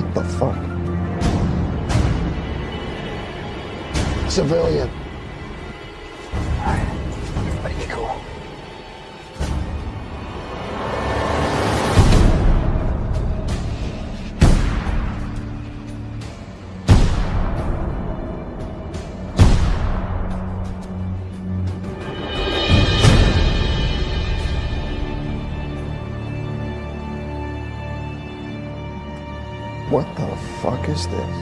What the fuck? Civilian. Is this?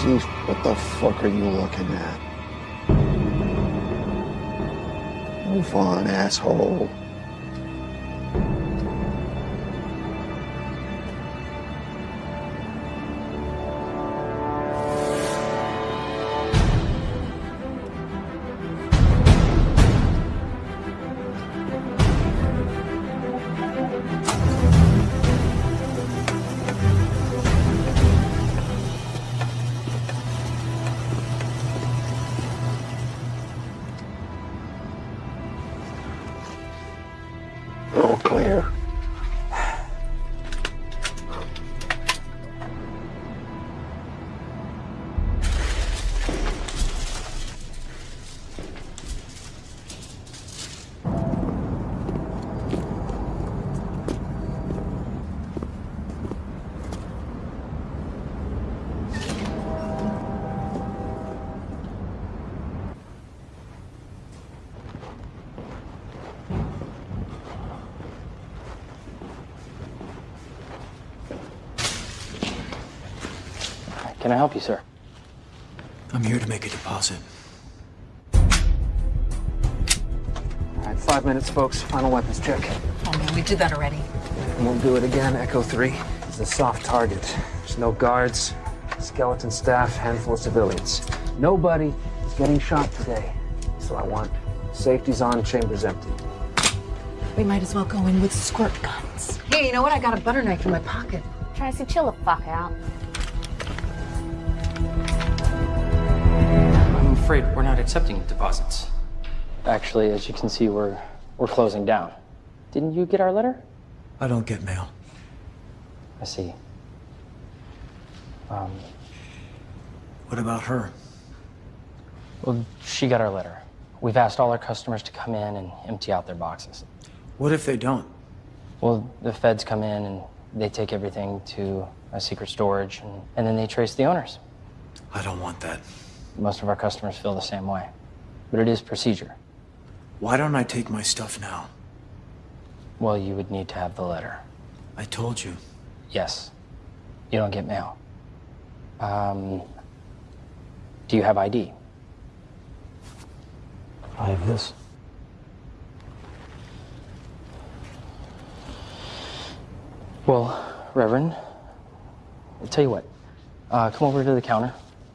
Jeez, what the fuck are you looking at? Move on, asshole. Help you, sir? I'm here to make a deposit. All right, five minutes, folks. Final weapons check. Oh man, we did that already. And we'll do it again. Echo 3 is a soft target. There's no guards, skeleton staff, handful of civilians. Nobody is getting shot today. So I want safety's on, chambers empty. We might as well go in with squirt guns. Hey, you know what? I got a butter knife in my pocket. Tracy, chill the fuck out. Afraid we're not accepting deposits. Actually, as you can see, we're we're closing down. Didn't you get our letter? I don't get mail. I see. Um, What about her? well, she got our letter. We've asked all our customers to come in and empty out their boxes. What if they don't? Well, the feds come in and they take everything to a secret storage, and, and then they trace the owners. I don't want that. Most of our customers feel the same way. But it is procedure. Why don't I take my stuff now? Well, you would need to have the letter. I told you. Yes. You don't get mail. Um, do you have ID? I have this. Well, Reverend, I'll tell you what. Uh, come over to the counter,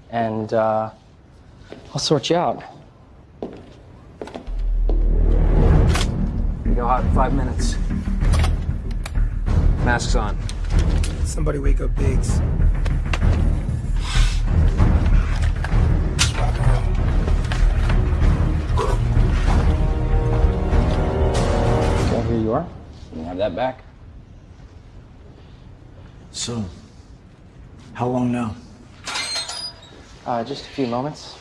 and uh, I'll sort you out. Go out in five minutes. Masks on. Somebody wake up Biggs. Okay, here you are. You have that back. So, how long now? Uh, just a few moments.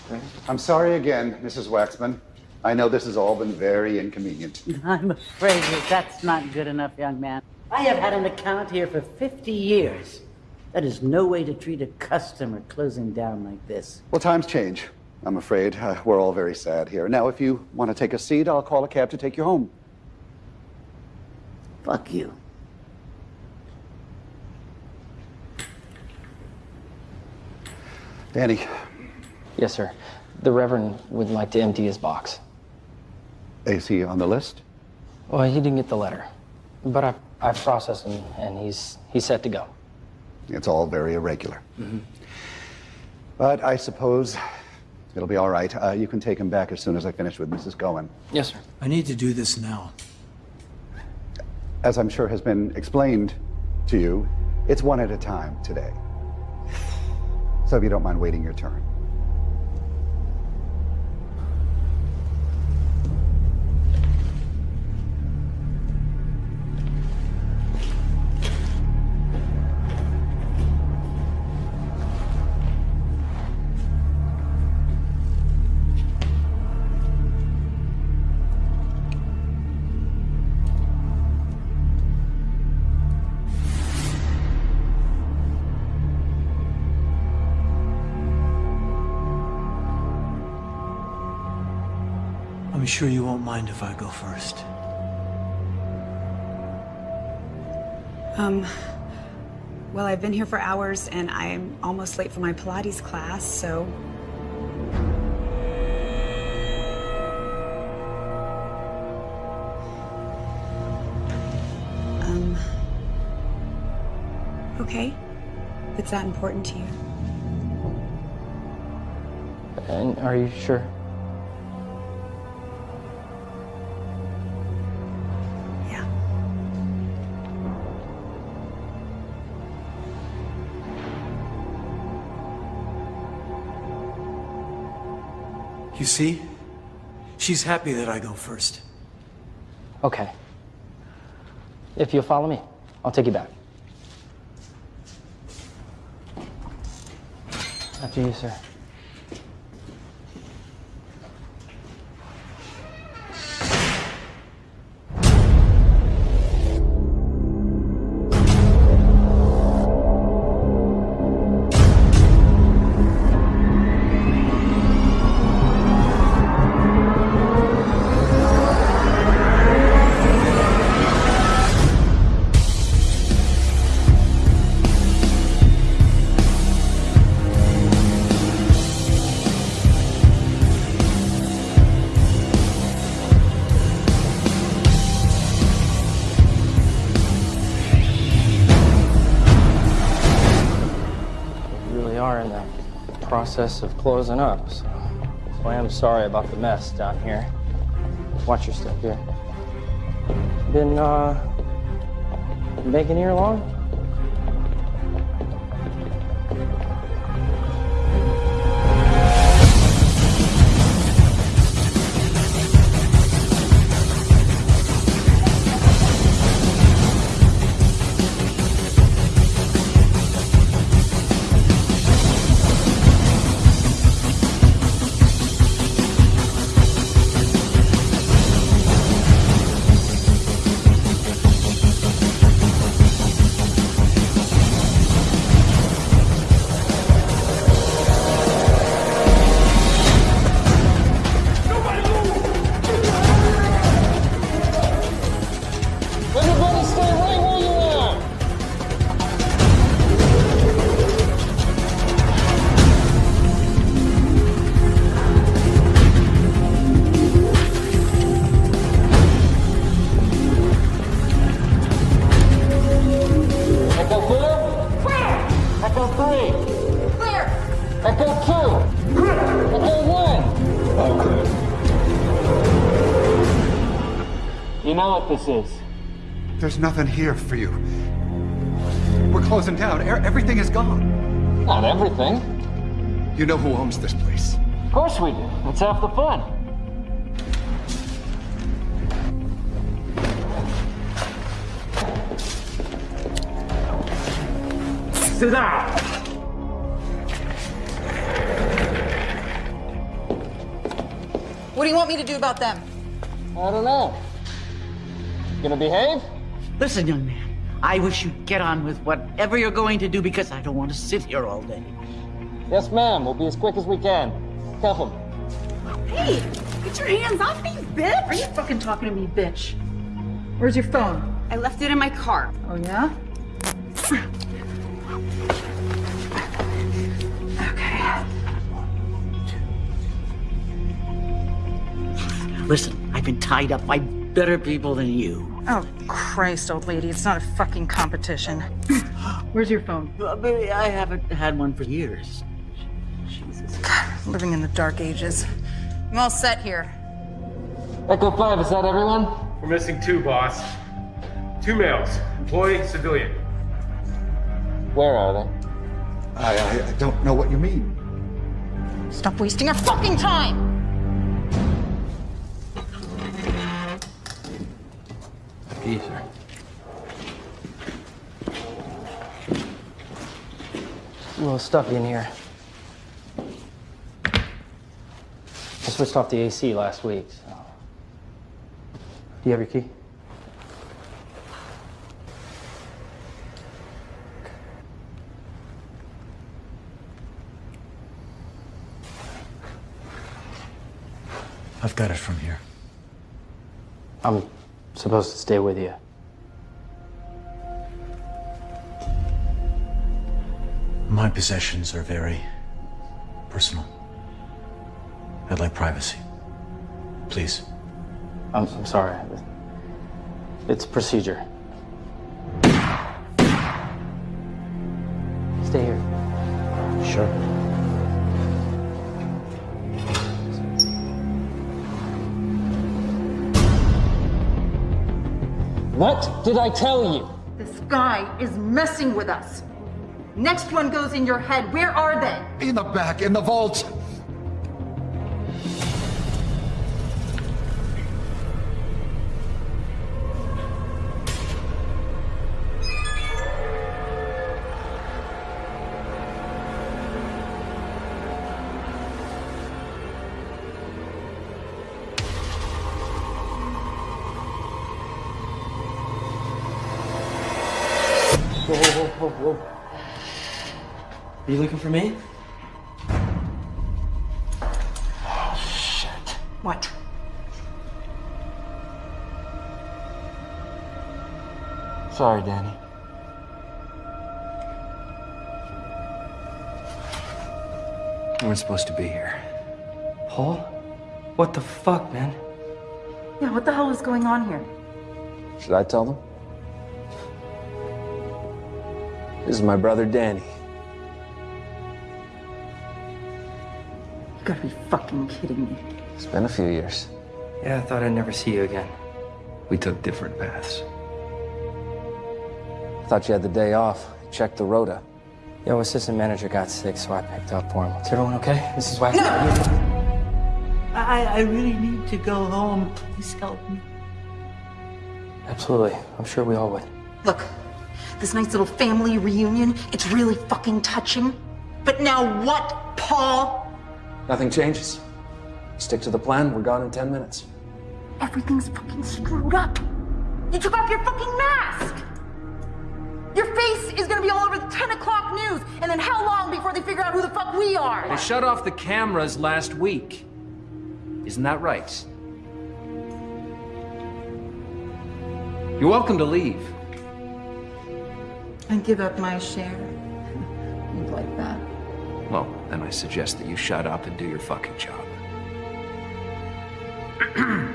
I'm sorry again, Mrs. Waxman. I know this has all been very inconvenient. I'm afraid that that's not good enough, young man. I have had an account here for 50 years. That is no way to treat a customer closing down like this. Well, times change. I'm afraid uh, we're all very sad here. Now, if you want to take a seat, I'll call a cab to take you home. Fuck you. Danny, Yes, sir. The Reverend would like to empty his box. is he on the list? Well, he didn't get the letter, but I I processed him, and he's he's set to go. It's all very irregular. But I suppose it'll be all right. Uh, you can take him back as soon as I finish with Mrs. Goen. Yes, sir. I need to do this now. As I'm sure has been explained to you, it's one at a time today. So if you don't mind waiting your turn. I'm sure you won't mind if I go first. Um, well, I've been here for hours and I'm almost late for my Pilates class, so. Um. Okay. If it's that important to you. And are you sure? You see? She's happy that I go first. Okay. If you'll follow me, I'll take you back. After you, sir. Closing up, so, I am sorry about the mess down here. Watch your step here. Been, uh, making here long? You know what this is. There's nothing here for you. We're closing down. E- Everything is gone. Not everything. You know who owns this place. Of course we do. That's half the fun. Sit down. What do you want me to do about them? I don't know. Gonna behave? Listen, young man, I wish you'd get on with whatever you're going to do because I don't want to sit here all day. Yes, ma'am. We'll be as quick as we can. Careful. Hey! Get your hands off me, bitch! Are you fucking talking to me, bitch? Where's your phone? I left it in my car. Oh, yeah? Okay. Listen, I've been tied up by better people than you. Oh, Christ, old lady, it's not a fucking competition. Where's your phone? Uh, baby, I haven't had one for years. Jesus. God, Living in the dark ages. I'm all set here. Echo 5, is that everyone? We're missing two, boss. Two males, employee, civilian. Where are they? I, I, I don't know what you mean. Stop wasting our fucking time! After sir. A little stuffy in here. I switched off the AC last week, so. Do you have your key? I've got it from here. I'm supposed to stay with you. My possessions are very personal. I'd like privacy. Please. I'm, I'm sorry. It's procedure. Stay here. Sure. What did I tell you? This guy is messing with us. Next one goes in your head. Where are they? In the back, in the vault. You looking for me? What? Sorry, Danny. We weren't supposed to be here. Paul? What the fuck, man? Yeah, what the hell is going on here? Should I tell them? This is my brother Danny. Fucking kidding me. It's been a few years. Yeah, I thought I'd never see you again. We took different paths. Thought you had the day off. Checked the rota. Yo, assistant manager got sick, so I picked up for him. Is everyone okay? This is why. I, I really need to go home. Please help me. Absolutely. I'm sure we all would. Look, this nice little family reunion, it's really fucking touching. But now what, Paul? Nothing changes. Stick to the plan. We're gone in 10 minutes. Everything's fucking screwed up. You took off your fucking mask. Your face is gonna be all over the 10 o'clock news. And then how long before they figure out who the fuck we are? They shut off the cameras last week. Isn't that right? You're welcome to leave. And give up my share. You'd like that. Well, then I suggest that you shut up and do your fucking job.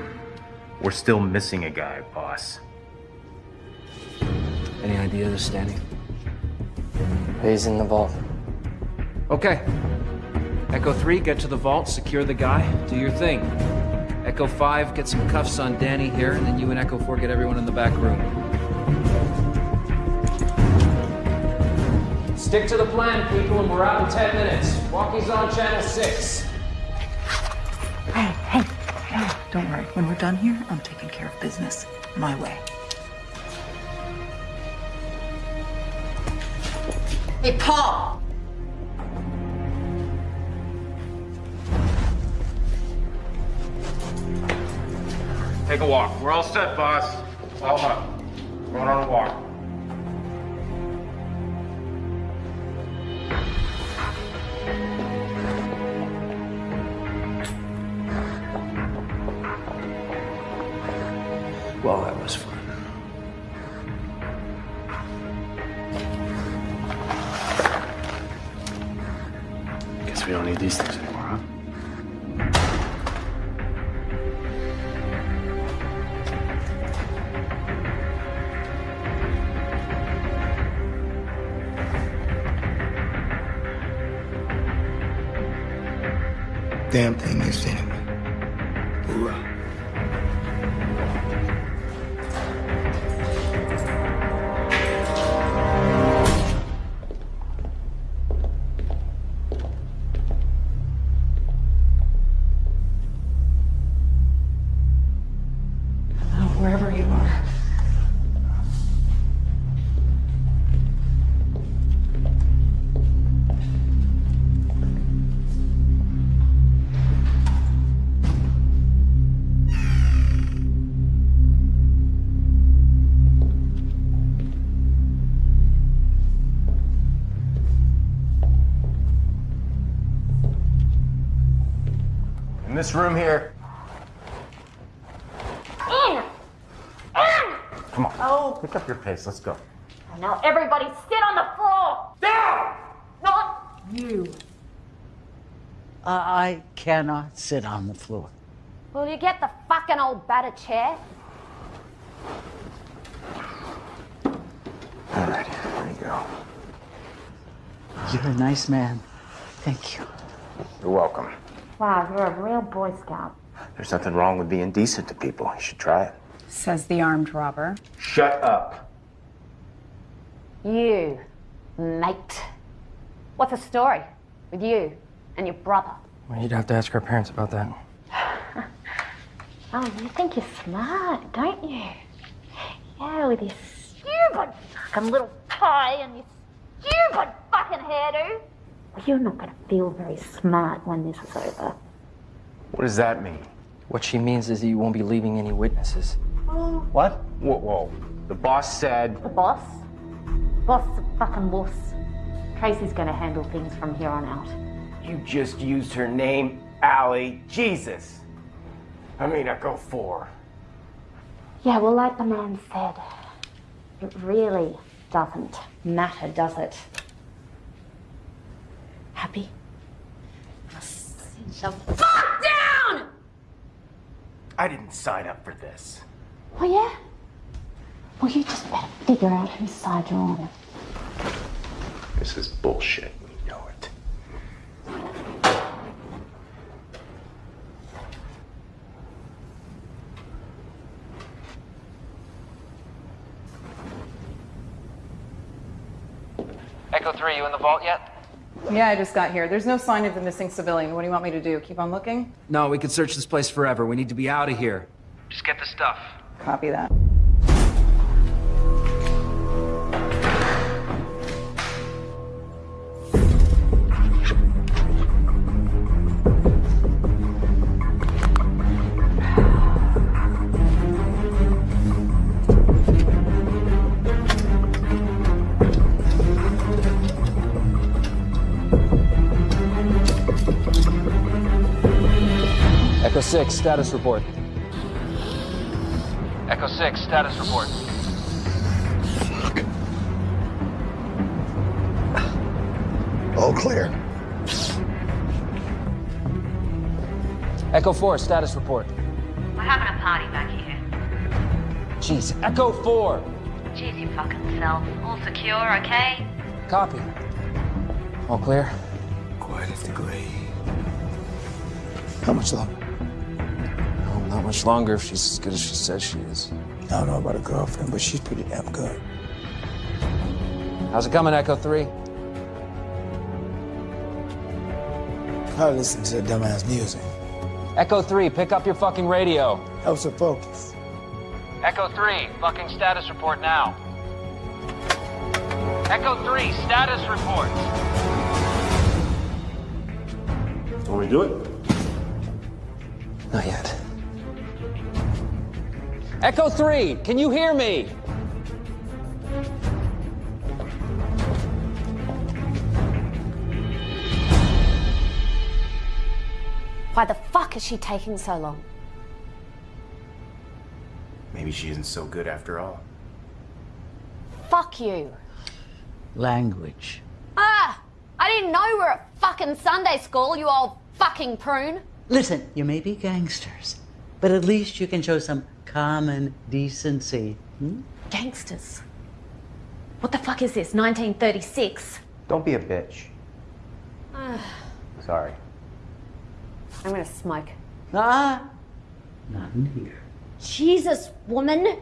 We're still missing a guy, boss. Any ideas, Stanley? He's in the vault. Okay. Echo 3, get to the vault, secure the guy, do your thing. Echo 5, get some cuffs on Danny here, and then you and Echo 4 get everyone in the back room. Stick to the plan, people, and we're out in 10 minutes. Walkie's on channel 6. Hey, hey, hey, don't worry. When we're done here, I'm taking care of business my way. Hey, Paul! Take a walk. We're all set, boss. All up. Going on a walk. Well, that was fun. Guess we don't need these things anymore, huh? Damn thing is In this room here. Come on. Oh. Pick up your pace. Let's go. Now everybody sit on the floor! Down! Not you. I cannot sit on the floor. Will you get the fucking old battered chair? All right, here you go. You're a nice man. Thank you. You're welcome. Wow, you're a real Boy Scout. There's nothing wrong with being decent to people. You should try it. Says the armed robber. Shut up. You, mate. What's the story with you and your brother? Well, you'd have to ask our parents about that. Oh, you think you're smart, don't you? Yeah, with your stupid fucking little tie and your stupid fucking hairdo. Well, you're not gonna feel very smart when this is over. What does that mean? What she means is that you won't be leaving any witnesses. What? Whoa, whoa. The boss said. The boss? Boss is a fucking wuss. Tracy's gonna handle things from here on out. You just used her name, Allie. Jesus. I mean, I go for. Yeah, well, like the man said, it really doesn't matter, does it? Happy? I'll sit the fuck down! I didn't sign up for this. Oh, yeah? Well, you just better figure out whose side you're on. This is bullshit. You know it. Echo 3, you in the vault yet? Yeah, I just got here. There's no sign of the missing civilian. What do you want me to do? Keep on looking? No, we could search this place forever. We need to be out of here. Just get the stuff. Copy that. Echo 6, status report. Echo 6, status report. Fuck. All clear. Echo 4, status report. We're having a party back here. Jeez, Echo 4! Jeez, you fucking self. All secure, okay? Copy. All clear? Quite a degree. How much longer? Oh, not much longer if she's as good as she says she is. I don't know about a girlfriend, but she's pretty damn good. How's it coming, Echo 3? I listen to that dumbass music. Echo 3, pick up your fucking radio. Helps her focus. Echo 3, fucking status report now. Echo 3, status report. Want me to do it? Not yet. Echo 3, can you hear me? Why the fuck is she taking so long? Maybe she isn't so good after all. Fuck you. Language. Ah! I didn't know we were at fucking Sunday school, you old fucking prune. Listen, you may be gangsters, but at least you can show some common decency. Hmm? Gangsters. What the fuck is this, 1936? Don't be a bitch. Sorry. I'm gonna smoke. Ah, not in here. Jesus, woman!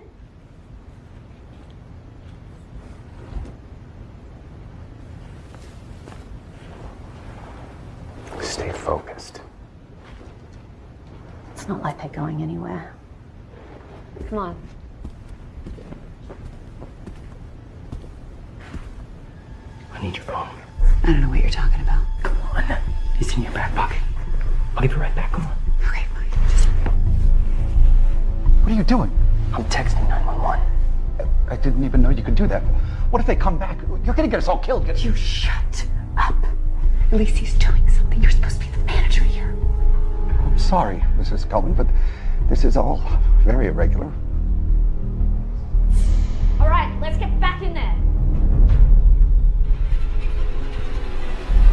Stay focused. It's not like they're going anywhere. Come on. I need your phone. I don't know what you're talking about. Come on. It's in your back pocket. I'll give it right back. Come on. Okay, fine. Just... What are you doing? I'm texting 911. I didn't even know you could do that. What if they come back? You're gonna get us all killed. Get... You shut up. Lacey's doing something. You're supposed to be the manager here. I'm sorry, Mrs. Cullen, but this is all very irregular. All right, let's get back in there.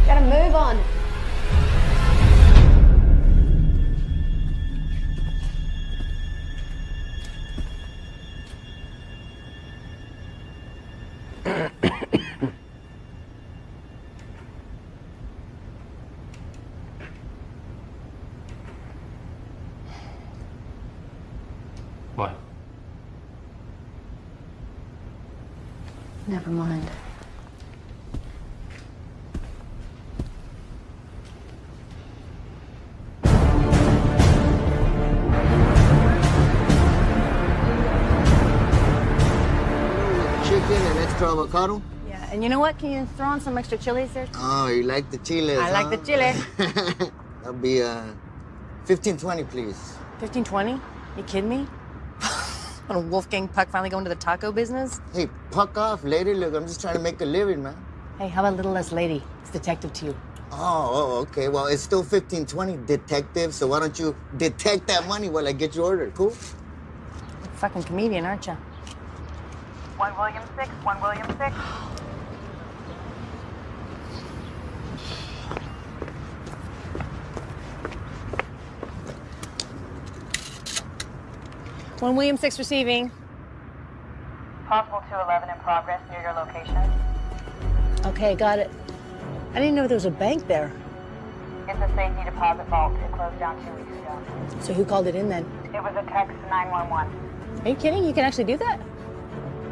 Gotta move on. Avocado? Yeah, and you know what? Can you throw on some extra chilies there? Oh, you like the chilies, I like the chile. That'll be uh, 1520, please. 1520? You kidding me? Little Wolfgang Puck finally going to the taco business? Hey, puck off, lady. Look, I'm just trying to make a living, man. Hey, how about a little less lady? It's detective to you. Oh, oh, okay. Well, it's still 1520, detective. So why don't you detect that money while I get your order? Cool? You're a fucking comedian, aren't you? One William six, one William six. One William Six receiving. Possible 211 in progress near your location. Okay, got it. I didn't know there was a bank there. It's a safety deposit vault. It closed down two weeks ago. So who called it in then? It was a text 911. Are you kidding? You can actually do that?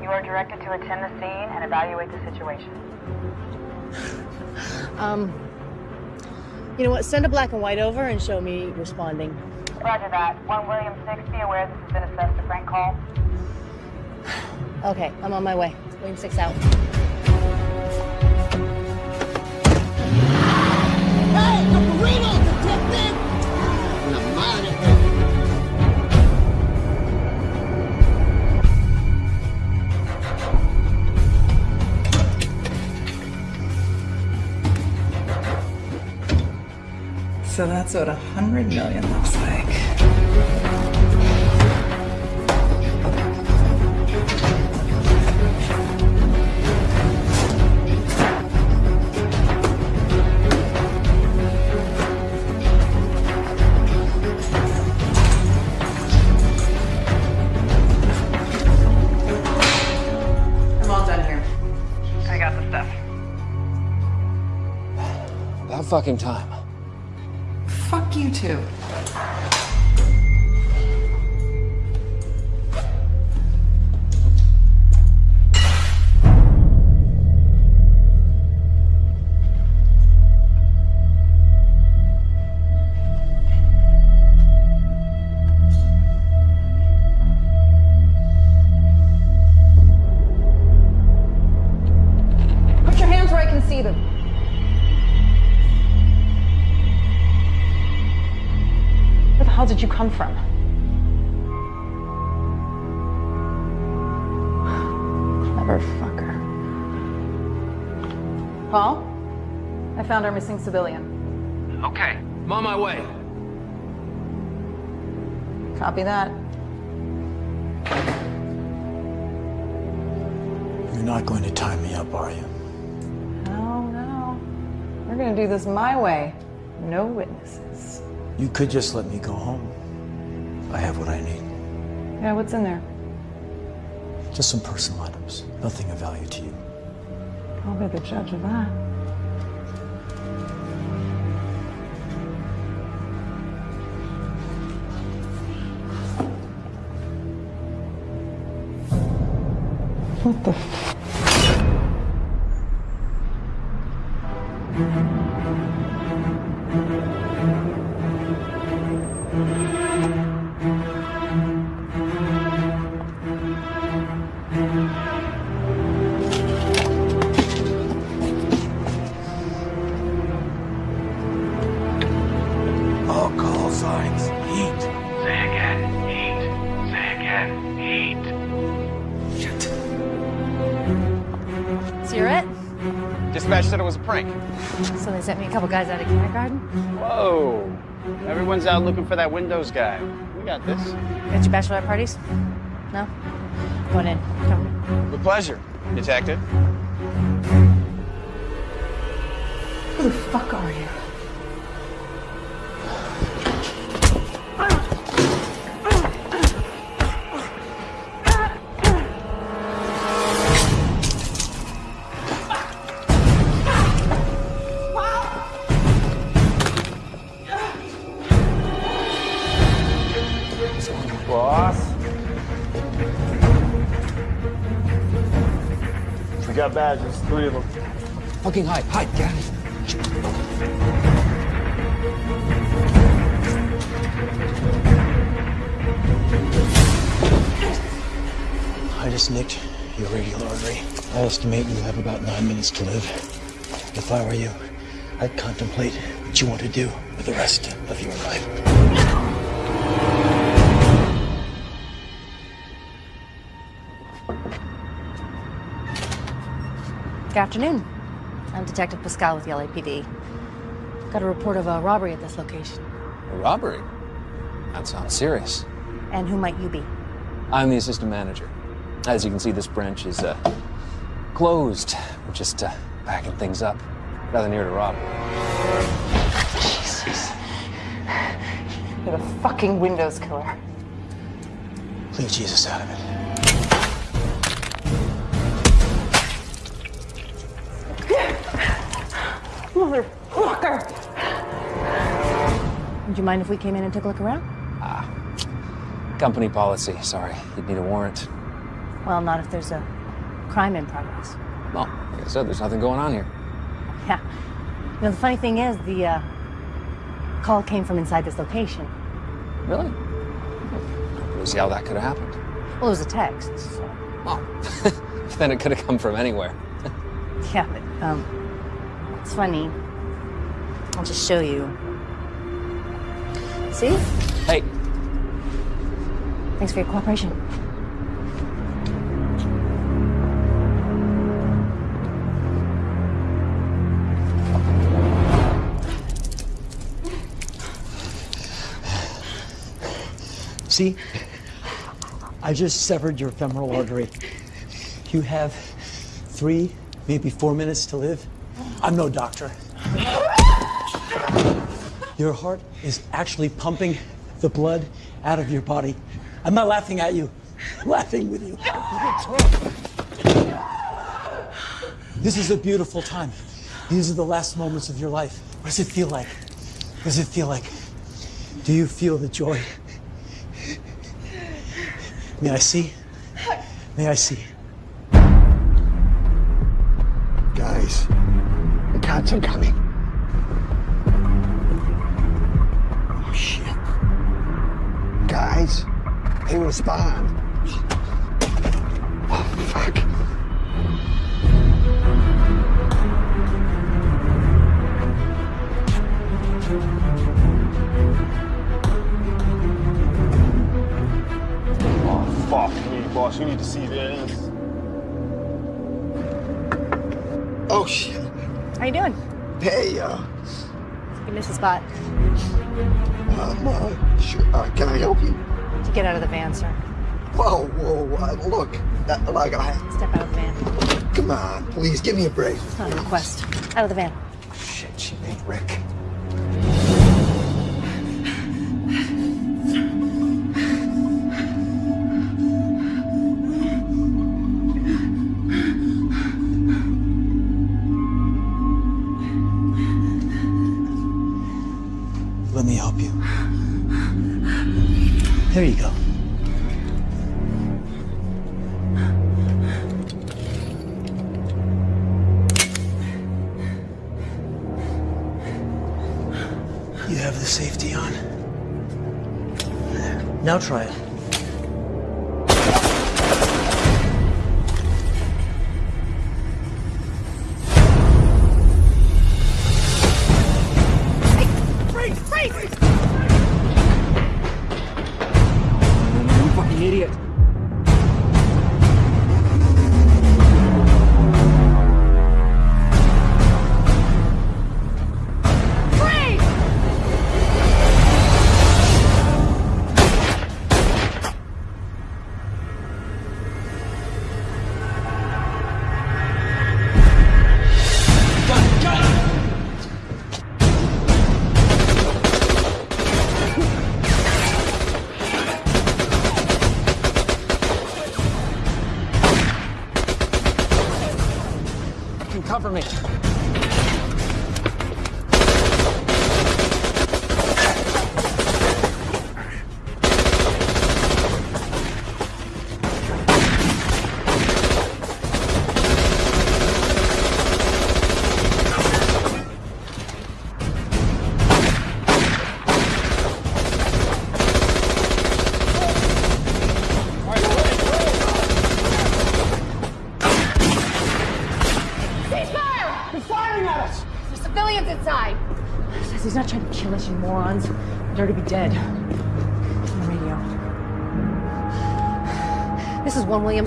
You are directed to attend the scene and evaluate the situation. Um, you know what? Send a black and white over and show me responding. Roger that. One William six. Be aware this has been assessed a frank call. Okay, I'm on my way. William Six out. So that's what a hundred million looks like. I'm all done here. I got the stuff. About fucking time. Too. Civilian. Okay, I'm on my way. Copy that. You're not going to tie me up, are you? No, no. We're gonna do this my way. No witnesses. You could just let me go home. I have what I need. Yeah, what's in there? Just some personal items. Nothing of value to you. I'll be the judge of that. What the Dispatch said it was a prank. So they sent me a couple guys out of kindergarten? Whoa. Everyone's out looking for that Windows guy. We got this. Got your bachelorette parties? No? Come on in. Come. With pleasure, Detective. Fucking hide, hide, get out. I just nicked your radial artery. I estimate you have about nine minutes to live. If I were you, I'd contemplate what you want to do with the rest of your life. Good afternoon. I'm Detective Pascal with the LAPD. Got a report of a robbery at this location. A robbery? That sounds serious. And who might you be? I'm the assistant manager. As you can see, this branch is uh, closed. We're just uh, packing things up. Rather near to rob. Jesus. You're the fucking Windows killer. Leave Jesus out of it. Motherfucker! Would you mind if we came in and took a look around? Ah company policy. Sorry, you'd need a warrant. Well, not if there's a crime in progress. Well, like I said, there's nothing going on here. Yeah. You know, the funny thing is, the uh, call came from inside this location. Really? We'll see how that could have happened. Well, it was a text, so. then it could have come from anywhere. Yeah, but, um, it's funny. I'll just show you. See? Hey. Thanks for your cooperation. See? I just severed your femoral artery. You have three, maybe four minutes to live. I'm no doctor. Your heart is actually pumping the blood out of your body. I'm not laughing at you. I'm laughing with you. This is a beautiful time. These are the last moments of your life. What does it feel like? What does it feel like? Do you feel the joy? May I see? May I see? Cops are coming. Oh, shit. Guys, they respond. Oh, fuck. Oh, fuck me, boss. You need to see this. Oh, shit. How you doing? Hey, uh, You missed a spot. um, uh, sure, uh, can I help you? To get out of the van, sir. Whoa, whoa, uh, look. Uh, like, I, Step out of the van. come on, please, give me a break. It's not a request. Out of the van. Shit, she made Rick.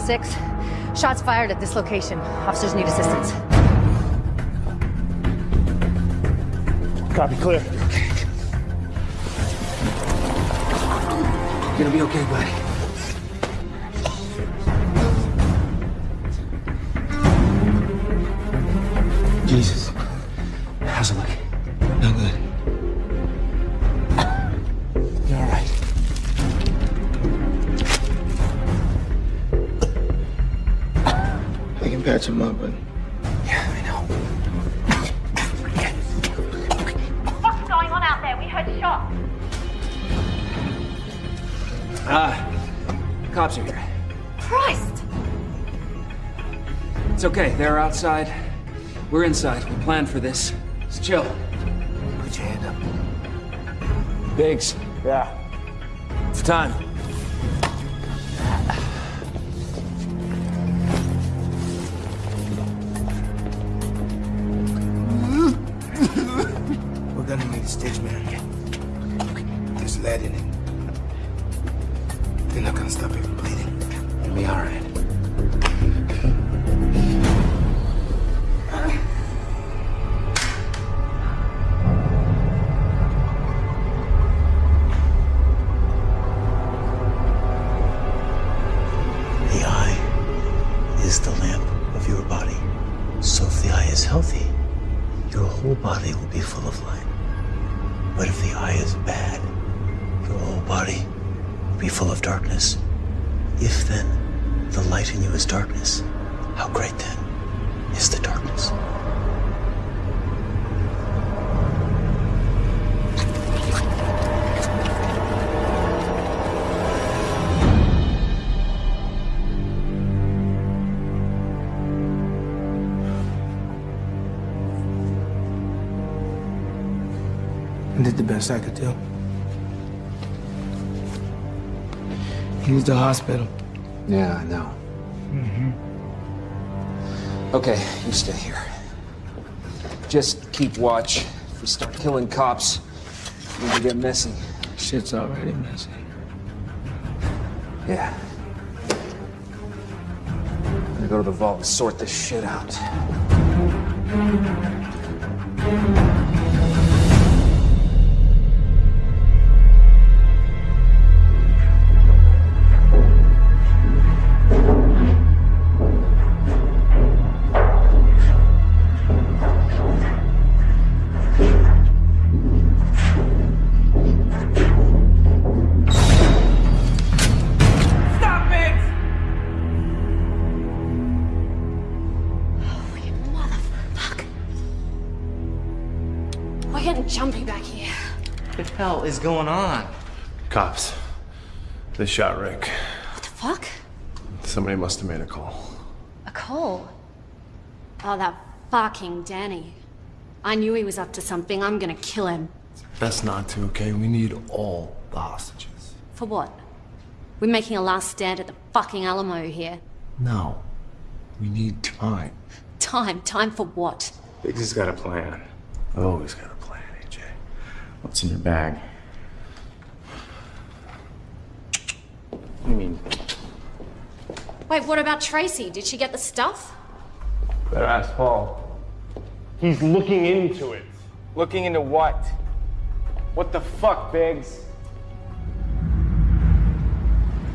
Is 1 William 6. Shots fired at this location. Officers need assistance. Copy, clear. Gonna be okay, buddy. Outside. We're inside. We planned for this. Just chill. Put your hand up. Biggs. Yeah. It's time. we're gonna need a stitch, man. There's lead in it. They're not gonna stop it from bleeding. It'll be all the hospital. Yeah, I know. Mm-hmm. Okay, you stay here. Just keep watch. If we start killing cops, we can get messy. Shit's already messy. Yeah. I'm gonna go to the vault and sort this shit out. Is going on? Cops. They shot Rick. What the fuck? Somebody must have made a call. A call? Oh, that fucking Danny. I knew he was up to something. I'm gonna kill him. Best not to, okay? We need all the hostages. For what? We're making a last stand at the fucking Alamo here. No. We need time. Time, time for what? Biggs has got a plan. I've always got a plan, AJ. What's in your bag? What do you mean? Wait, what about Tracy? Did she get the stuff? Better ask Paul. He's looking into it. Looking into what? What the fuck, Biggs?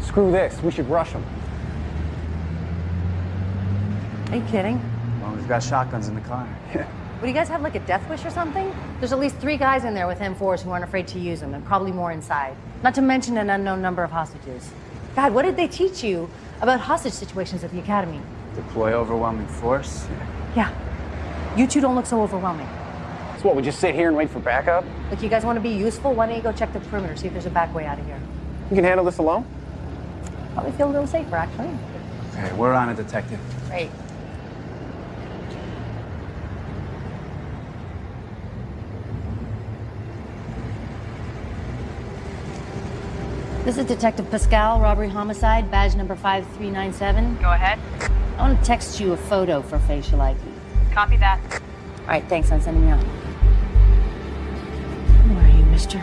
Screw this. We should rush him. Are you kidding? Well, we've got shotguns in the car. Yeah. Would you guys have like a death wish or something? There's at least three guys in there with M4s who aren't afraid to use them, and probably more inside. Not to mention an unknown number of hostages. God, what did they teach you about hostage situations at the academy? Deploy overwhelming force. Yeah. You two don't look so overwhelming. So what, we just sit here and wait for backup? Look, you guys want to be useful? Why don't you go check the perimeter, see if there's a back way out of here? You can handle this alone? Probably feel a little safer, actually. Okay, we're on it, detective. Great. This is Detective Pascal, robbery homicide, badge number 5397. Go ahead. I want to text you a photo for facial ID. Copy that. All right, thanks. I'm sending you out. Where are you, mister?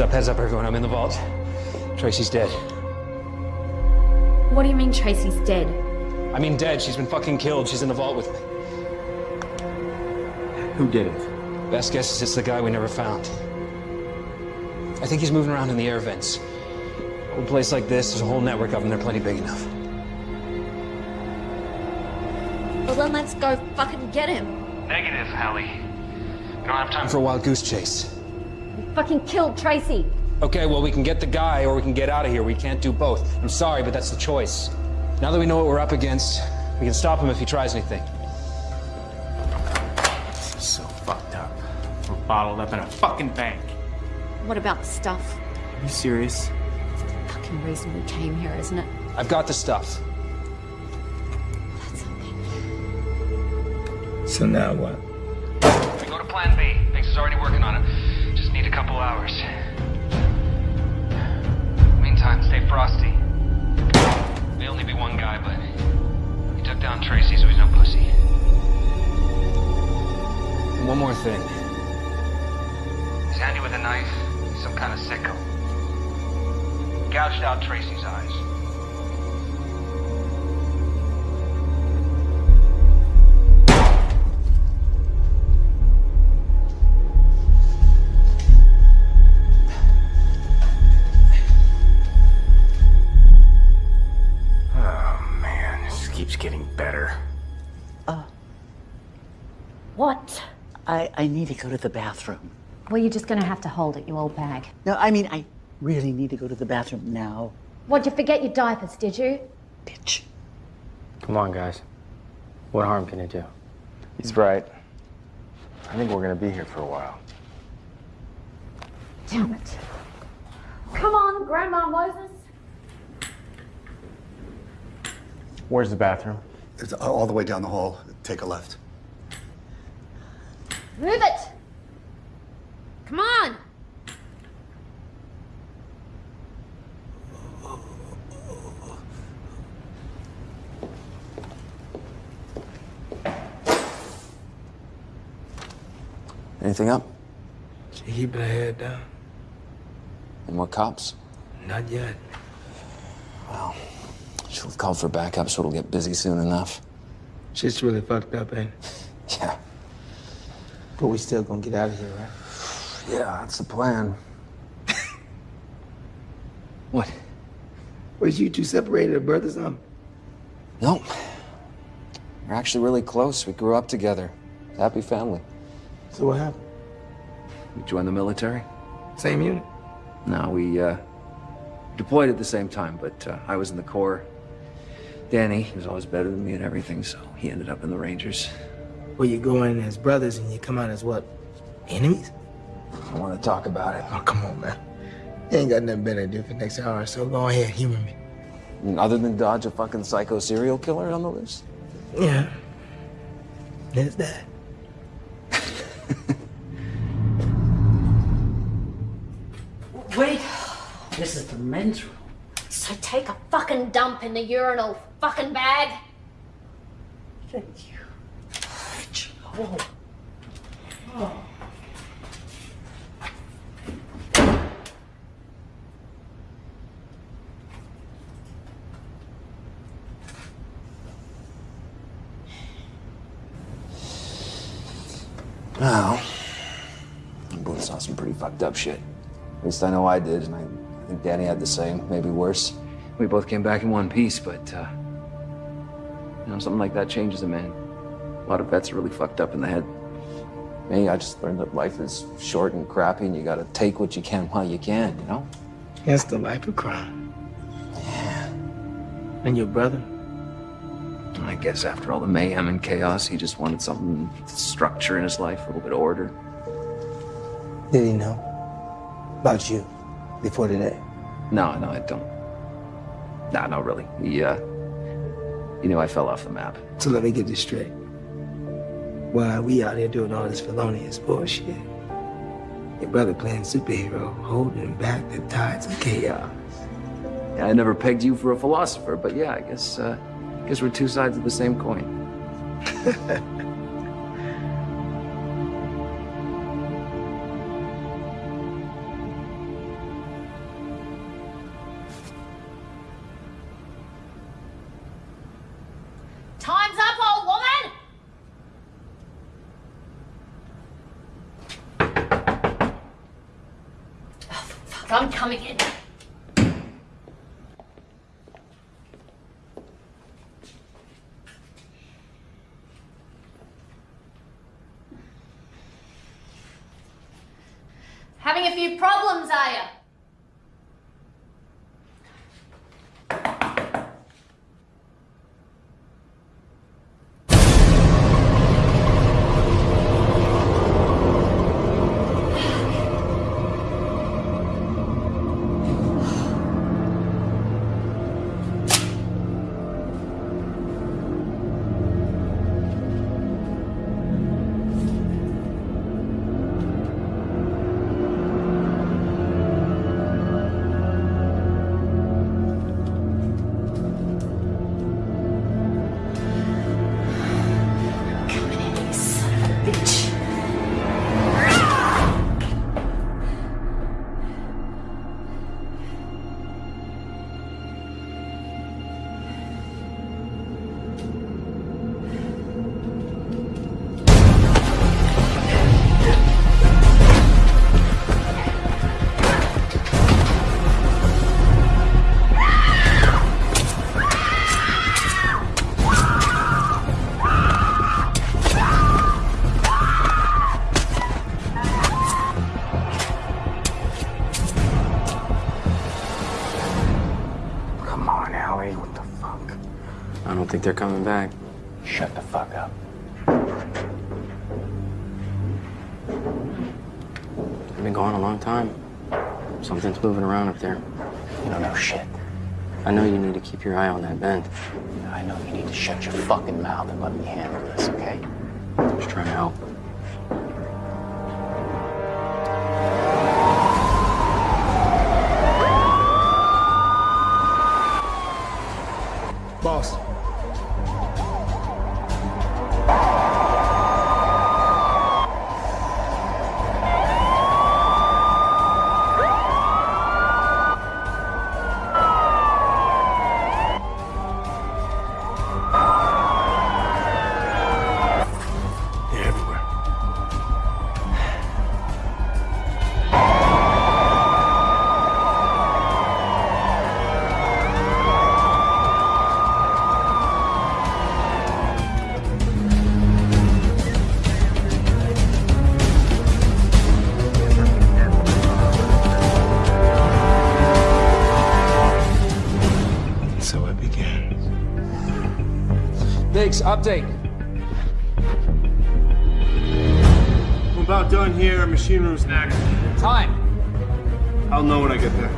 Heads up, heads up, everyone. I'm in the vault. Tracy's dead. What do you mean Tracy's dead? I mean, dead. She's been fucking killed. She's in the vault with me. Who did it? Best guess is it's the guy we never found. I think he's moving around in the air vents. A place like this, there's a whole network of them. They're plenty big enough. Well, then let's go fucking get him. Negative, Hallie. We don't have time Time for a wild goose chase. We fucking killed Tracy. Okay, well, we can get the guy or we can get out of here. We can't do both. I'm sorry, but that's the choice. Now that we know what we're up against, we can stop him if he tries anything. So fucked up. We're bottled up in a fucking bank. What about the stuff? Are you serious? The Fucking reason we came here, isn't it? I've got the stuff. So now what? We go to Plan B. Binks is already working on it. A couple hours. Meantime, stay frosty. May only be one guy, but he took down Tracy, so he's no pussy. One more thing. He's handy with a knife. He's some kind of sicko. Gouged out Tracy's I, I need to go to the bathroom. Well, you're just gonna have to hold it, you old bag. No, I mean, I really need to go to the bathroom now. What'd you forget your diapers, did you? Bitch. Come on, guys. What harm can it do? He's right. I think we're gonna be here for a while. Damn it. Come on, Grandma Moses. Where's the bathroom? It's all the way down the hall. Take a left. Move it! Come on! Anything up? She keeping her head down? Any more cops? Not yet. Well, she'll have called for backup, so it'll get busy soon enough. Shit's really fucked up, ain't it? Yeah. But we still gonna get out of here, right? Yeah, that's the plan. what? Was you two separated at birth or something? Nope. We're actually really close. We grew up together. Happy family. So what happened? We joined the military. Same unit? No, we uh, deployed at the same time, but uh, I was in the Corps. Danny he was always better than me at everything, so he ended up in the Rangers. Well, you go in as brothers and you come out as what? Enemies? I want to talk about it. Oh, come on, man. You ain't got nothing better to do for the next hour, so go ahead, humor me. Other than dodge a fucking psycho serial killer on the list? Yeah. There's that. Wait. This is the men's room. So take a fucking dump in the urinal fucking bag. Thank you. Oh. Oh. Well, we both saw some pretty fucked up shit. At least I know I did, and I think Danny had the same, maybe worse. We both came back in one piece, but, uh, you know, something like that changes a man. A lot of vets are really fucked up in the head. Me, I just learned that life is short and crappy, and you gotta take what you can while you can, you know? That's the life of crime. Yeah. And your brother? I guess after all the mayhem and chaos, he just wanted something structure in his life, a little bit of order. Did he know about you before today? No, no, I don't. No, no, really. He, uh, he knew I fell off the map. So let me get this straight. While we out here doing all this felonious bullshit, your brother playing superhero, holding back the tides of chaos. Yeah, I never pegged you for a philosopher, but yeah, I guess, uh, I guess we're two sides of the same coin. coming back. Shut the fuck up. I've been gone a long time. Something's moving around up there. You don't know shit. I know you need to keep your eye on that vent. I know you need to shut your fucking mouth and let me handle Biggs, update. I'm about done here. Machine room's next. Time. I'll know when I get there.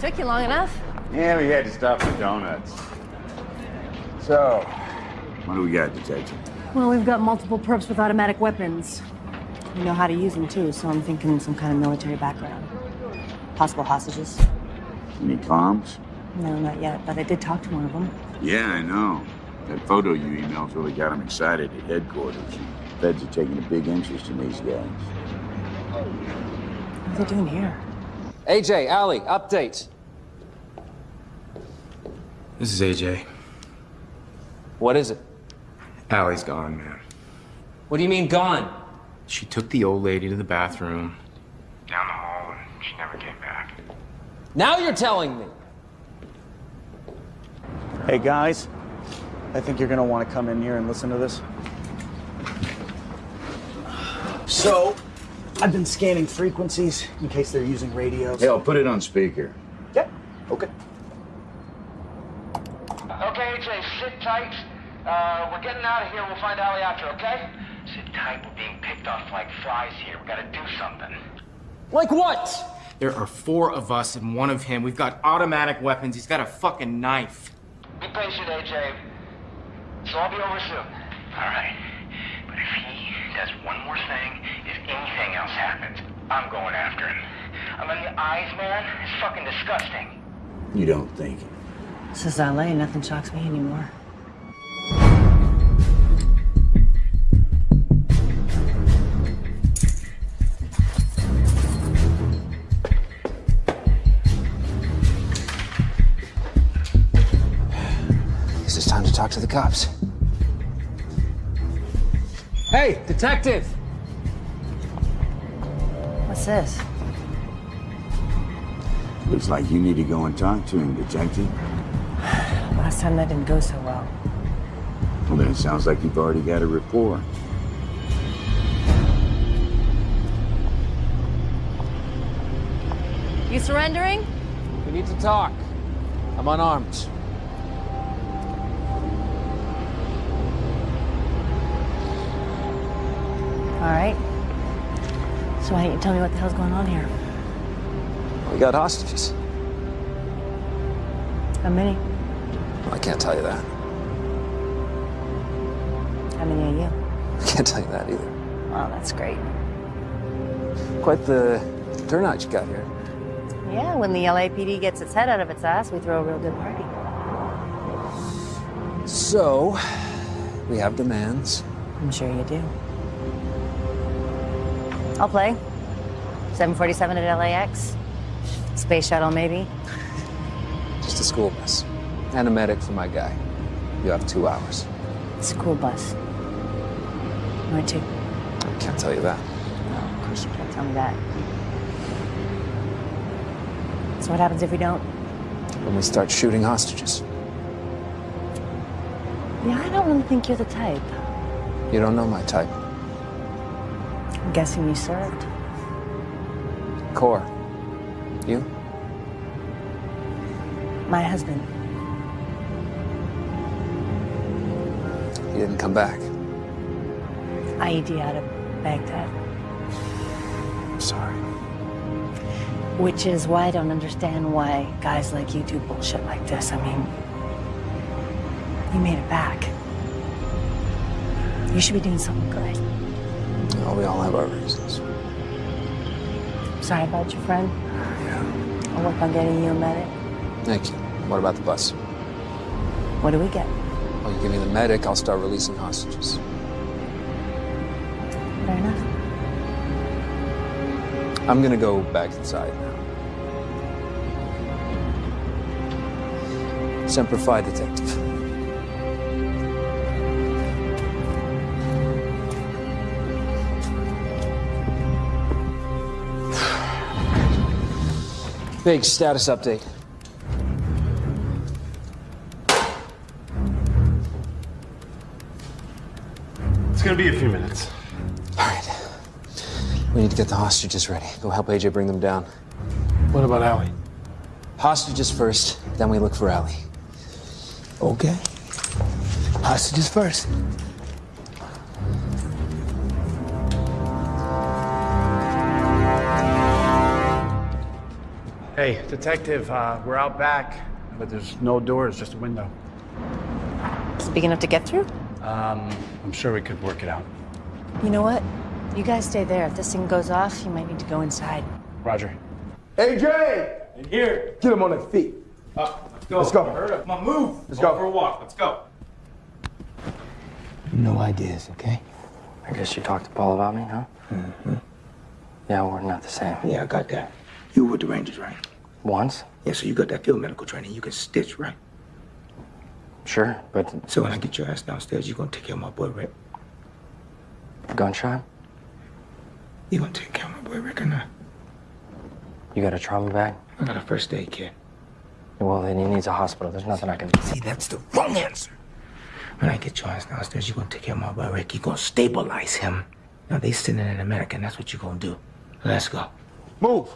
Took you long enough. Yeah, we had to stop for donuts. So, what do we got, Detective? Well, we've got multiple perps with automatic weapons. We know how to use them too, so I'm thinking some kind of military background. Possible hostages. Any comms? No, not yet, but I did talk to one of them. Yeah, I know. That photo you emailed really got him excited at headquarters. Feds are taking a big interest in these guys. What are they doing here? AJ, Ali, update. This is AJ. What is it? Allie's gone, man. What do you mean gone? She took the old lady to the bathroom, down the hall, and she never came back. Now you're telling me. Hey guys, I think you're gonna want to come in here and listen to this. So, I've been scanning frequencies in case they're using radios. Hey, I'll put it on speaker. Yeah, okay. Okay, AJ, sit tight. Uh, we're getting out of here. We'll find Ali after, okay? Sit tight. We're being picked off like flies here. We gotta do something. Like what? There are four of us and one of him. We've got automatic weapons. He's got a fucking knife. Be patient, AJ. So I'll be over soon. All right. But if he does one more thing, if anything else happens, I'm going after him. I'm mean, the eyes, man, it's fucking disgusting. You don't think. This is LA. Nothing shocks me anymore. Talk to the cops. Hey, detective! What's this? Looks like you need to go and talk to him, Detective. Last time that didn't go so well. Well, then it sounds like you've already got a rapport. You surrendering? We need to talk. I'm unarmed. All right. So why don't you tell me what the hell's going on here? We got hostages. How many? I can't tell you that. How many are you? I can't tell you that either. Oh, that's great. Quite the turnout you got here. Yeah, when the LAPD gets its head out of its ass, we throw a real good party. So, we have demands. I'm sure you do. I'll play. 747 at LAX. Space shuttle, maybe. Just a school bus. And a medic for my guy. You have two hours. School bus. Where to? I can't tell you that. No, of course you can't tell me that. So what happens if we don't? When we start shooting hostages. Yeah, I don't really think you're the type. You don't know my type. I'm guessing you served. Corps. You? My husband. He didn't come back. IED out of Baghdad. I'm sorry. Which is why I don't understand why guys like you do bullshit like this. I mean, you made it back. You should be doing something good. Oh, we all have our reasons. Sorry about your friend. Yeah. I'll work on getting you a medic. Thank you. What about the bus? What do we get? Well, you give me the medic, I'll start releasing hostages. Fair enough. I'm gonna go back inside now. Semper Fi, detective. Big status update. It's gonna be a few minutes. All right. We need to get the hostages ready. Go help AJ bring them down. What about Allie? Hostages first, then we look for Allie. Okay. Hostages first. Hey, detective, uh, we're out back, but there's no doors, just a window. Is it big enough to get through? Um, I'm sure we could work it out. You know what? You guys stay there. If this thing goes off, you might need to go inside. Roger. AJ! In here. Get him on their feet. Uh, let's go. Let's go. I heard it. Come on, move. Let's Go go. for a walk. Let's go. No ideas, okay? I guess you talked to Paul about me, huh? Mm-hmm. Yeah, we're not the same. Yeah, I got that. You were with the Rangers, right? Once? Yeah, so you got that field medical training. You can stitch, right? Sure, but So when I get your ass downstairs, you're gonna take care of my boy Rick. gunshot? You gonna take care of my boy Rick or not? You got a trauma bag? I got a first aid kit. Well, then he needs a hospital. There's nothing I can do. See, that's the wrong answer. When I get your ass downstairs, you're gonna take care of my boy Rick. You're gonna stabilize him. Now they sitting in America, and that's what you're gonna do. Let's go. Move.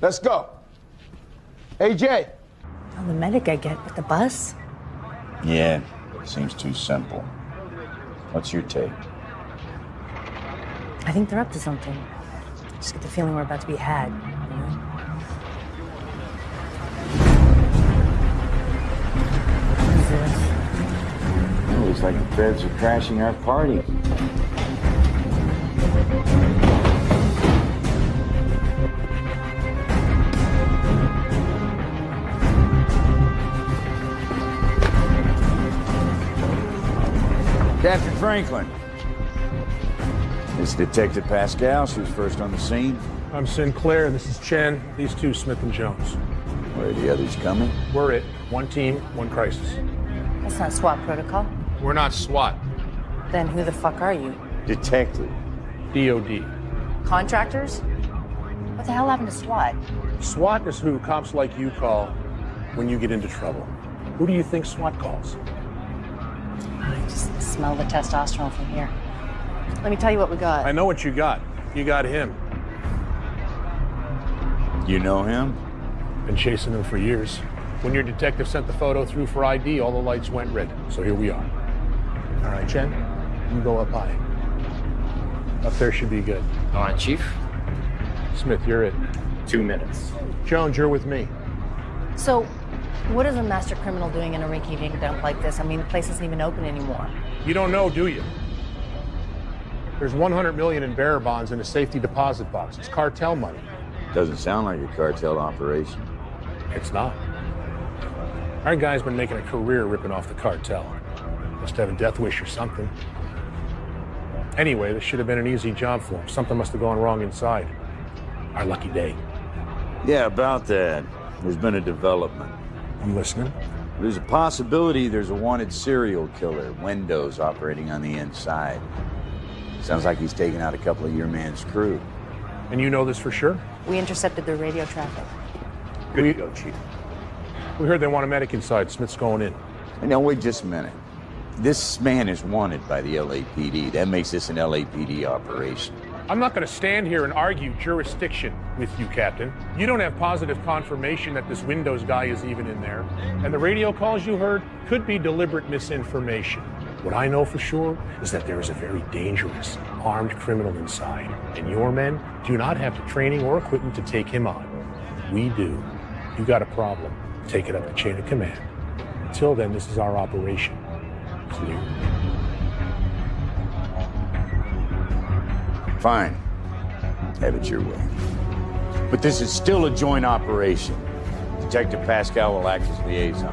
Let's go. AJ. Oh, the medic I get with the bus? Yeah, seems too simple. What's your take? I think they're up to something. Just get the feeling we're about to be had. You know? Who's this? It looks like the feds are crashing our party. Captain Franklin. It's Detective Pascal. She was first on the scene. I'm Sinclair. This is Chen. These two, Smith and Jones. Where are the others coming? We're it. One team, one crisis. That's not SWAT protocol. We're not SWAT. Then who the fuck are you? Detective. DOD. Contractors? What the hell happened to SWAT? SWAT is who cops like you call when you get into trouble. Who do you think SWAT calls? I just smell the testosterone from here. Let me tell you what we got. I know what you got. You got him. You know him? Been chasing him for years. When your detective sent the photo through for ID, all the lights went red. So here we are. All right, Chen, you go up high. Up there should be good. All right, Chief. Smith, you're it. Two minutes. Jones, you're with me. So, what is a master criminal doing in a rinky-dink dump like this? I mean, the place isn't even open anymore. You don't know, do you? There's 100 million in bearer bonds in a safety deposit box. It's cartel money. Doesn't sound like a cartel operation. It's not. Our guy's been making a career ripping off the cartel. Must have a death wish or something. Anyway, this should have been an easy job for him. Something must have gone wrong inside. Our lucky day. Yeah, about that. There's been a development. I'm listening. There's a possibility there's a wanted serial killer, Windows, operating on the inside. Sounds like he's taken out a couple of your man's crew. And you know this for sure? We intercepted their radio traffic. Good to go, Chief. We heard they want a medic inside. Smith's going in. Hey, now, wait just a minute. This man is wanted by the LAPD. That makes this an LAPD operation. I'm not going to stand here and argue jurisdiction with you, Captain. You don't have positive confirmation that this Windows guy is even in there. And the radio calls you heard could be deliberate misinformation. What I know for sure is that there is a very dangerous, armed criminal inside. And your men do not have the training or equipment to take him on. We do. You got a problem. Take it up the chain of command. Until then, this is our operation. Clear. Fine. Have it your way. But this is still a joint operation. Detective Pascal will act as liaison.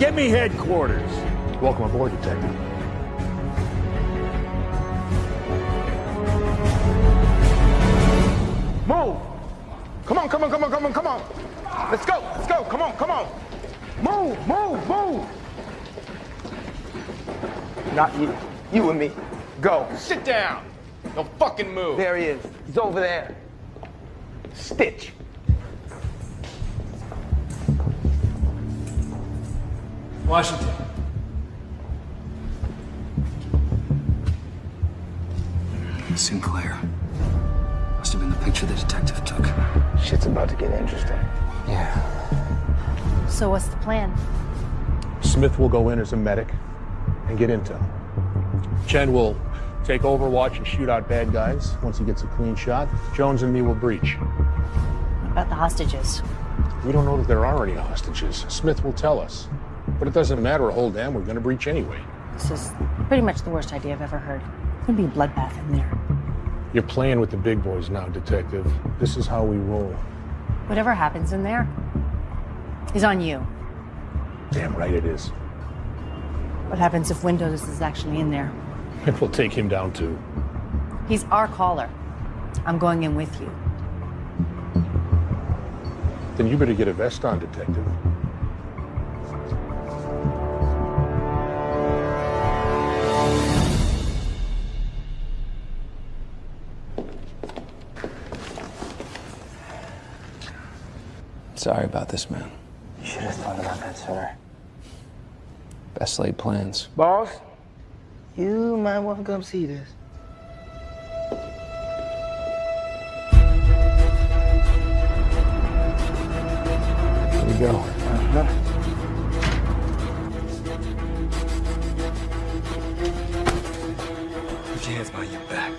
Get me headquarters. Welcome aboard, Detective. Move. Come on, come on, come on, come on, come on. Let's go, let's go. Come on, come on. Move, move, move. Not you. You and me. Go. Sit down. Don't fucking move. There he is. He's over there. Stitch. Washington. Sinclair. Must have been the picture the detective took. Shit's about to get interesting. Yeah. So what's the plan? Smith will go in as a medic and get intel. Chen will take Overwatch and shoot out bad guys once he gets a clean shot. Jones and me will breach. What about the hostages? We don't know that there are any hostages. Smith will tell us. But it doesn't matter a whole damn, we're gonna breach anyway. This is pretty much the worst idea I've ever heard. It's gonna be a bloodbath in there. You're playing with the big boys now, detective. This is how we roll. Whatever happens in there is on you. Damn right it is. What happens if Windows is actually in there? And we'll take him down too. He's our caller. I'm going in with you. Then you better get a vest on, detective. Sorry about this, man. You should have thought about that sooner. Best laid plans. Boss, you might want to come see this. Here we go. Put your hands behind your back.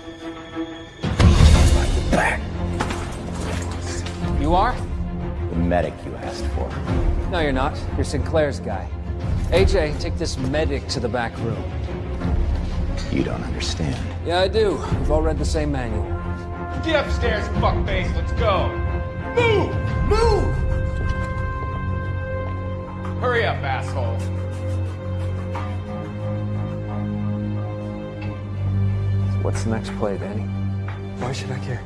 Back. You are? The medic you asked for. No, you're not. You're Sinclair's guy. AJ, take this medic to the back room. You don't understand. Yeah, I do. We've all read the same manual. Get upstairs, fuckface. Let's go. Move! Move! Hurry up, asshole. What's the next play, Danny? Why should I care?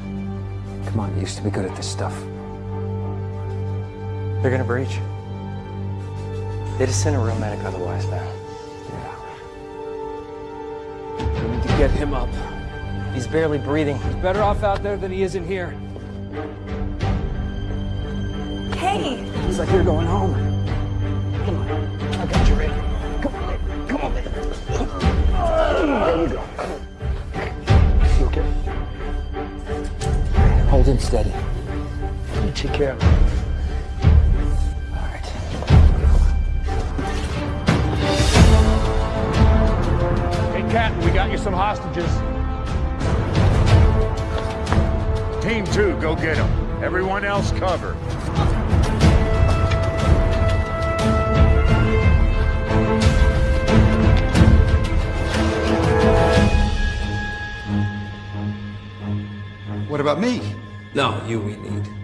Come on, you used to be good at this stuff. They're gonna breach. They just sent a real medic otherwise, man. Get him up. He's barely breathing. He's better off out there than he is in here. Hey! He's like you're going home. Come on. I got you ready. Come on, baby. Come on, baby. There you go. You okay? Hold him steady. You take care of him. Some hostages. Team two, go get them. Everyone else cover. What about me? No, you we need.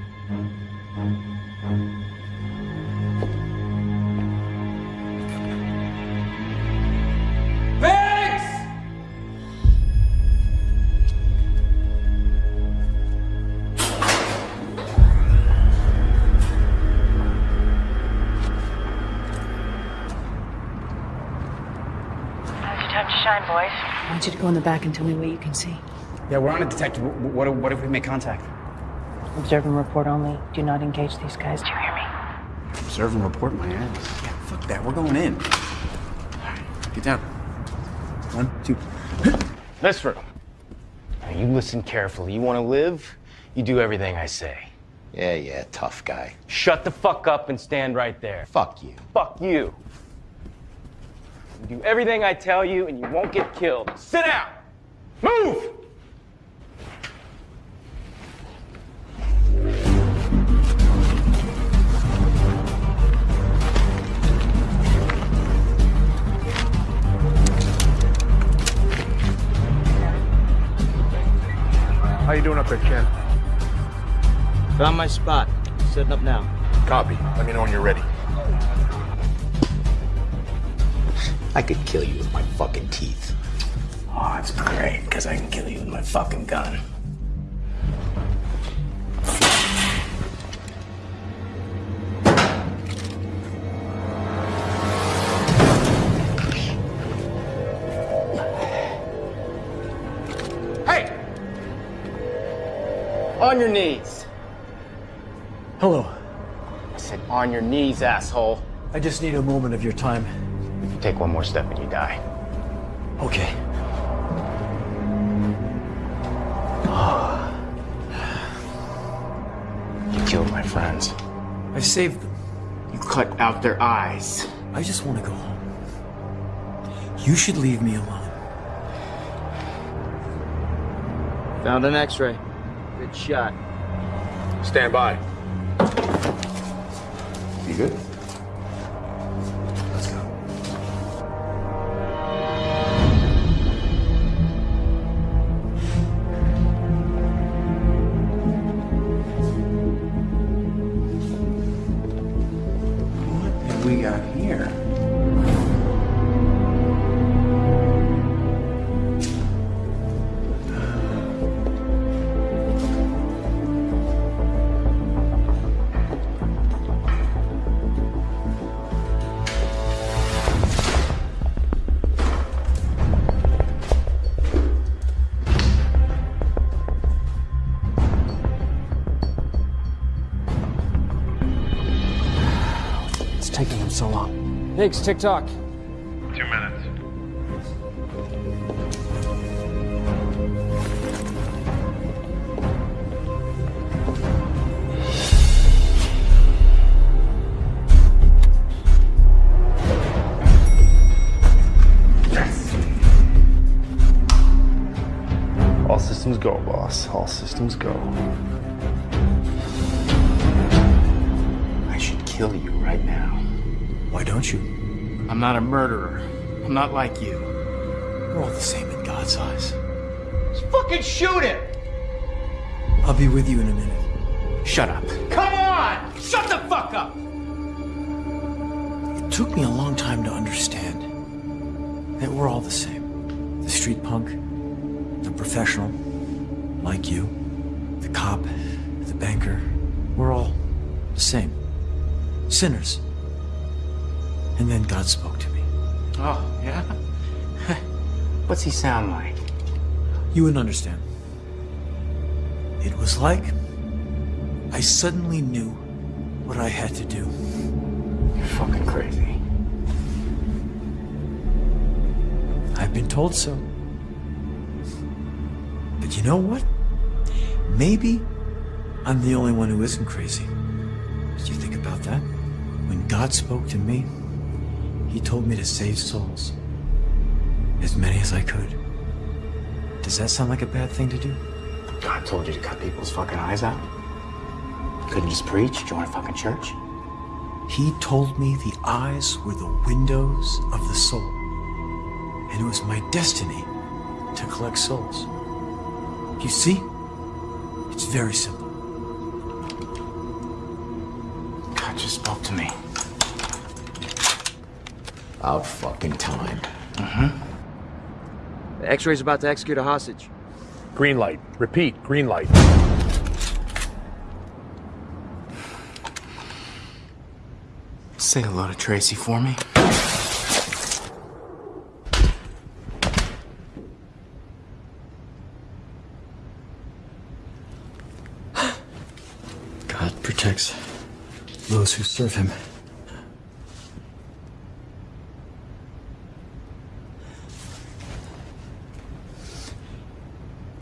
Want you to go in the back and tell me what you can see. Yeah, we're on a Detective. What, what if we make contact? Observe and report only. Do not engage these guys. Do you hear me? Observe and report my ass. Yeah, fuck that. We're going in. Get down. One, two. This room. Now, you listen carefully. You want to live? You do everything I say. Yeah, yeah, tough guy. Shut the fuck up and stand right there. Fuck you. Fuck you. You do everything I tell you and you won't get killed. Sit down! Move! How you doing up there, Chen? Found my spot. Setting up now. Copy. Let me know when you're ready. I could kill you with my fucking teeth. Oh, it's great, because I can kill you with my fucking gun. Hey! On your knees. Hello. I said on your knees, asshole. I just need a moment of your time. You take one more step and you die. Okay. You killed my friends. I saved them. You cut out their eyes. I just want to go home. You should leave me alone. Found an x-ray. Good shot. Stand by. Long. Higgs, tick-tock. Two minutes. All systems go, boss. All systems go. Not a murderer. I'm not like you. We're all the same in God's eyes. Just fucking shoot him! I'll be with you in a minute. Shut up. Come on! Shut the fuck up! It took me a long time to understand that we're all the same. The street punk, the professional, like you, the cop, the banker. We're all the same. Sinners. And then God spoke to me. Oh, yeah? What's he sound like? You wouldn't understand. It was like I suddenly knew what I had to do. You're fucking crazy. I've been told so. But you know what? Maybe I'm the only one who isn't crazy. Did you think about that? When God spoke to me, He told me to save souls. As many as I could. Does that sound like a bad thing to do? God told you to cut people's fucking eyes out? Couldn't just preach, join a fucking church? He told me the eyes were the windows of the soul. And it was my destiny to collect souls. You see? It's very simple. God just spoke to me. About fucking time. Mm-hmm. The X-ray's about to execute a hostage. Green light. Repeat, green light. Say hello to Tracy for me. God protects those who serve him.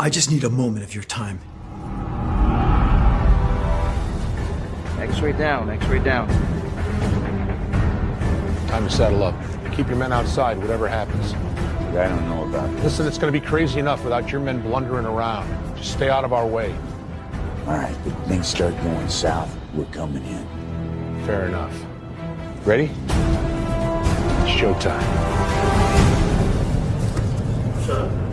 I just need a moment of your time. X-ray down, X-ray down. Time to settle up. Keep your men outside, whatever happens. I don't know about this. Listen, it's going to be crazy enough without your men blundering around. Just stay out of our way. All right, if things start going south, we're coming in. Fair enough. Ready? It's showtime. Shut up.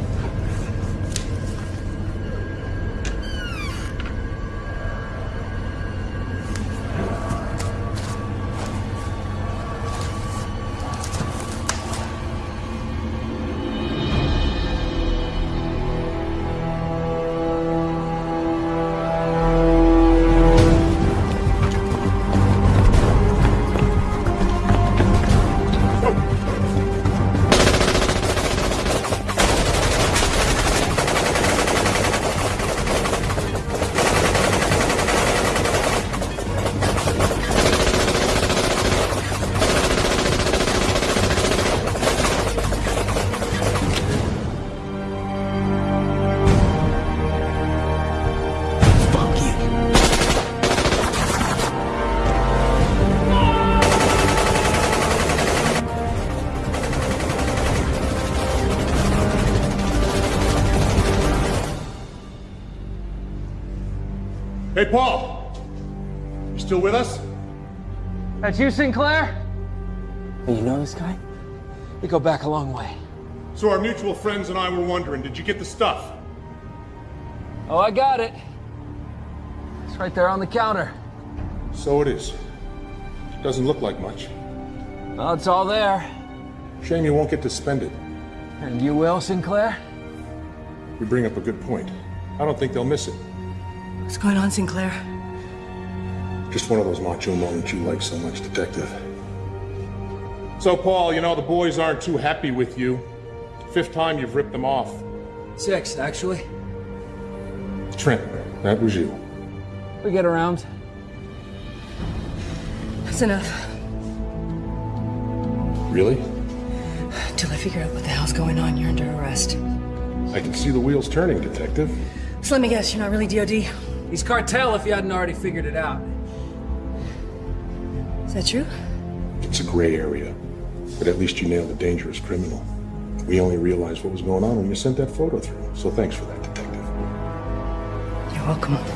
With us? That's you, Sinclair? You know this guy? We go back a long way. So our mutual friends and I were wondering, did you get the stuff? Oh, I got it. It's right there on the counter. So it is. It Doesn't look like much. Well, it's all there. Shame you won't get to spend it. And you will, Sinclair? You bring up a good point. I don't think they'll miss it. What's going on, Sinclair? Just one of those macho moments you like so much, Detective. So, Paul, you know, the boys aren't too happy with you. Fifth time you've ripped them off. Six, actually. Trent, that was you. We get around. That's enough. Really? Till I figure out what the hell's going on, you're under arrest. I can see the wheels turning, Detective. So let me guess, you're not really DOD? He's cartel if you hadn't already figured it out. Is that true? It's a gray area, but at least you nailed a dangerous criminal. We only realized what was going on when you sent that photo through, so thanks for that, Detective. You're welcome.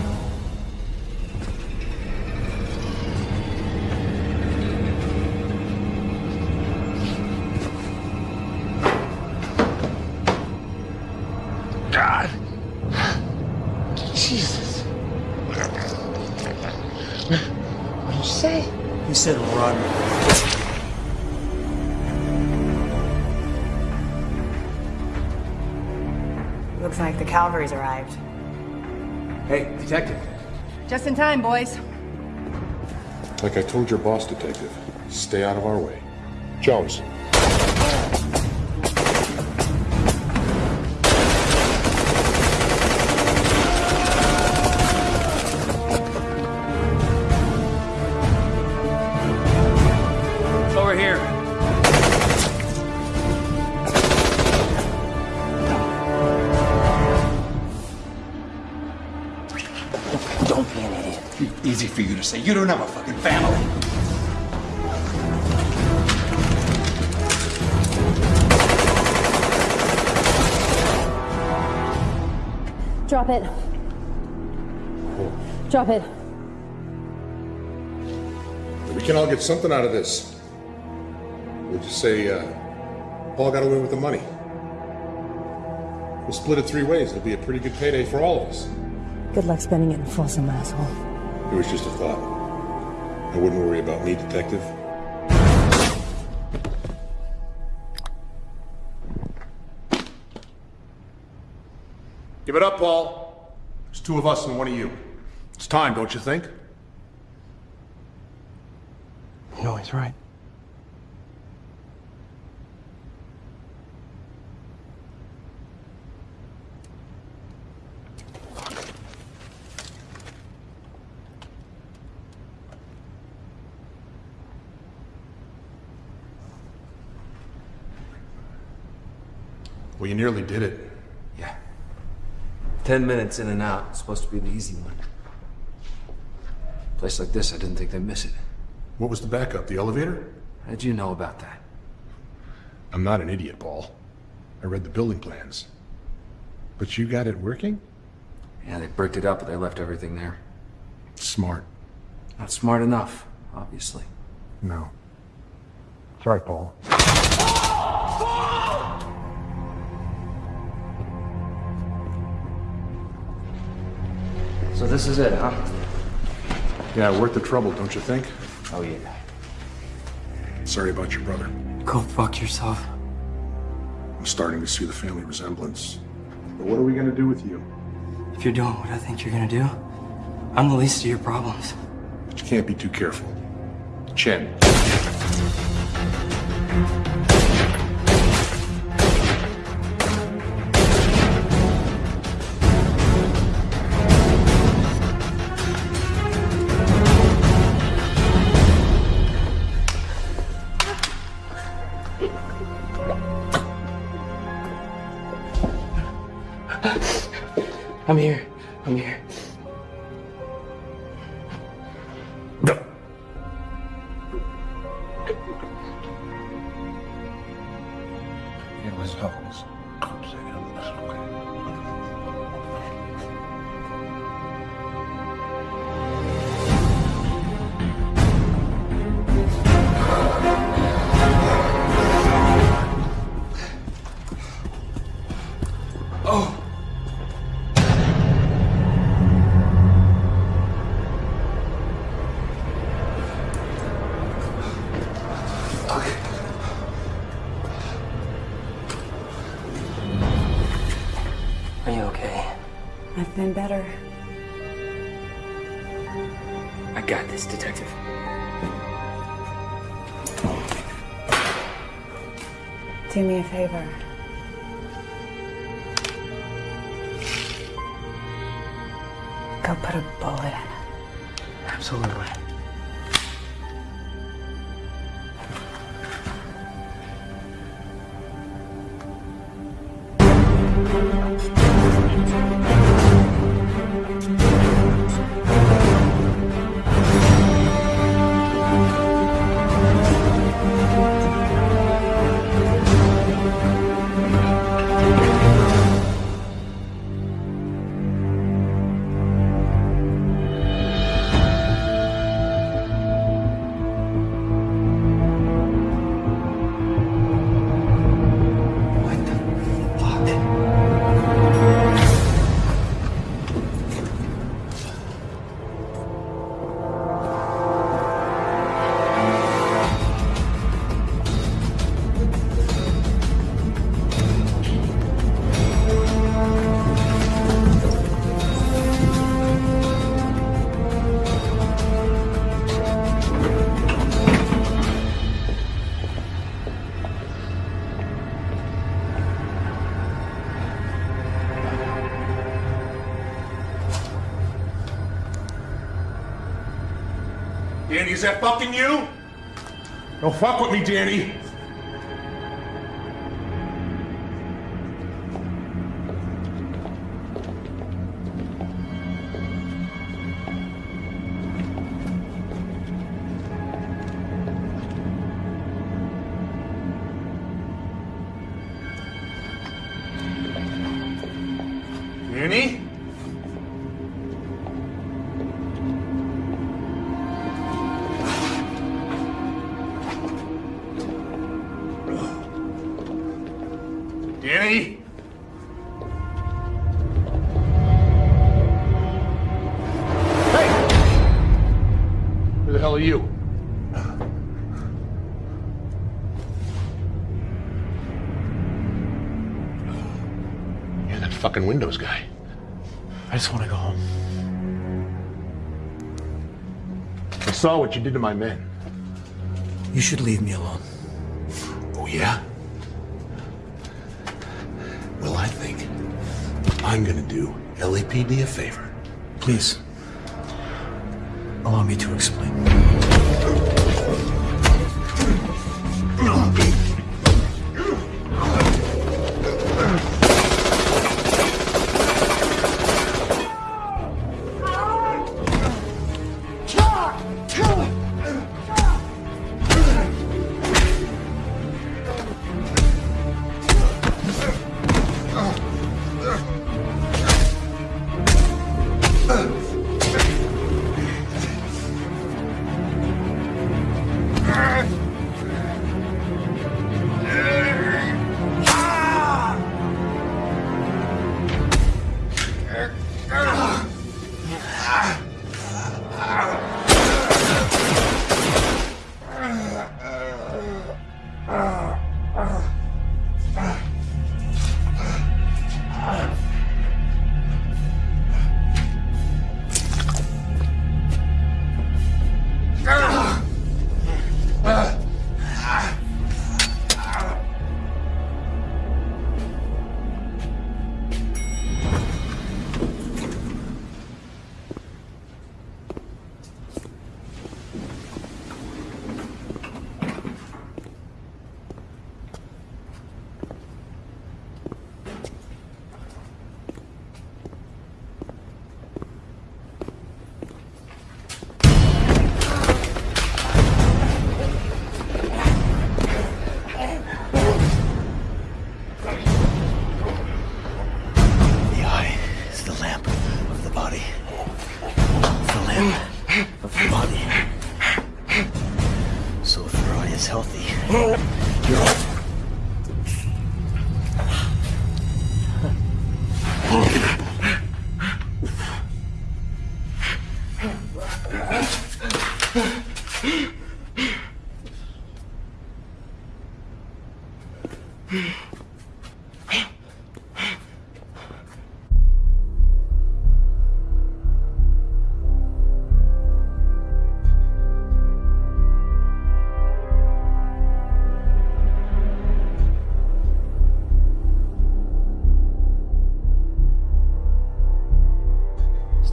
Looks like the cavalry's arrived. Hey, detective. Just in time, boys. Like I told your boss, Detective, stay out of our way. Jones. You to say. You don't have a fucking family. Drop it. Drop it. We can all get something out of this. We'll just say, uh, Paul got away with the money. We'll split it three ways. It'll be a pretty good payday for all of us. Good luck spending it in Folsom, asshole. It was just a thought. I wouldn't worry about me, Detective. Give it up, Paul. There's two of us and one of you. It's time, don't you think? No, he's right. Well, you nearly did it. Yeah. Ten minutes in and out. It's supposed to be the easy one. Place like this, I didn't think they'd miss it. What was the backup? The elevator? How'd you know about that? I'm not an idiot, Paul. I read the building plans. But you got it working? Yeah, they bricked it up, but they left everything there. Smart. Not smart enough, obviously. No. Sorry, Paul. So this is it, huh? Yeah, worth the trouble, don't you think? Oh, yeah. Sorry about your brother. Go fuck yourself. I'm starting to see the family resemblance. But what are we gonna do with you? If you're doing what I think you're gonna do, I'm the least of your problems. But you can't be too careful. Chen. I'm here. That fucking you? Don't fuck with me, Danny. Danny? Saw what you did to my men. You should leave me alone. Oh, yeah? Well, I think I'm gonna do LAPD a favor. Please. Allow me to explain.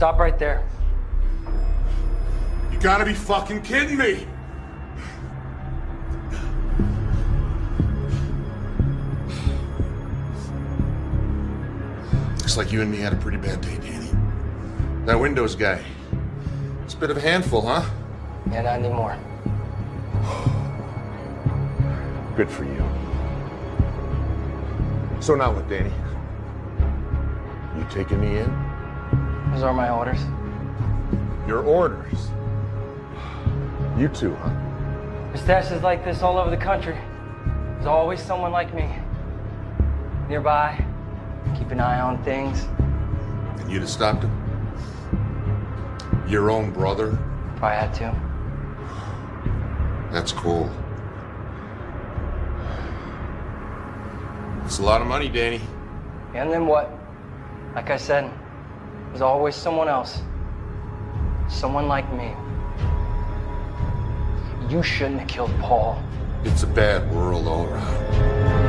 Stop right there. You gotta be fucking kidding me! Looks like you and me had a pretty bad day, Danny. That Windows guy. It's a bit of a handful, huh? Yeah, not anymore. Good for you. So now what, Danny? You taking me in? Those are my orders. Your orders? You too, huh? There's stashes like this all over the country. There's always someone like me. Nearby, keep an eye on things. And you'd have stopped him? Your own brother? If I had to. That's cool. It's a lot of money, Danny. And then what? Like I said, there's always someone else. Someone like me. You shouldn't have killed Paul. It's a bad world all around.